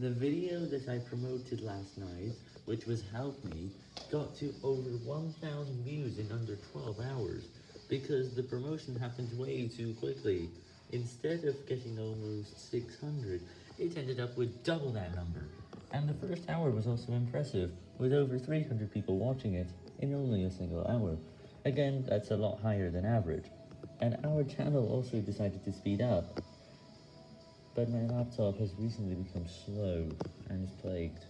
The video that I promoted last night, which was Help Me, got to over 1,000 views in under 12 hours, because the promotion happened way too quickly. Instead of getting almost 600, it ended up with double that number. And the first hour was also impressive, with over 300 people watching it in only a single hour. Again, that's a lot higher than average. And our channel also decided to speed up. But my laptop has recently become slow and is plagued.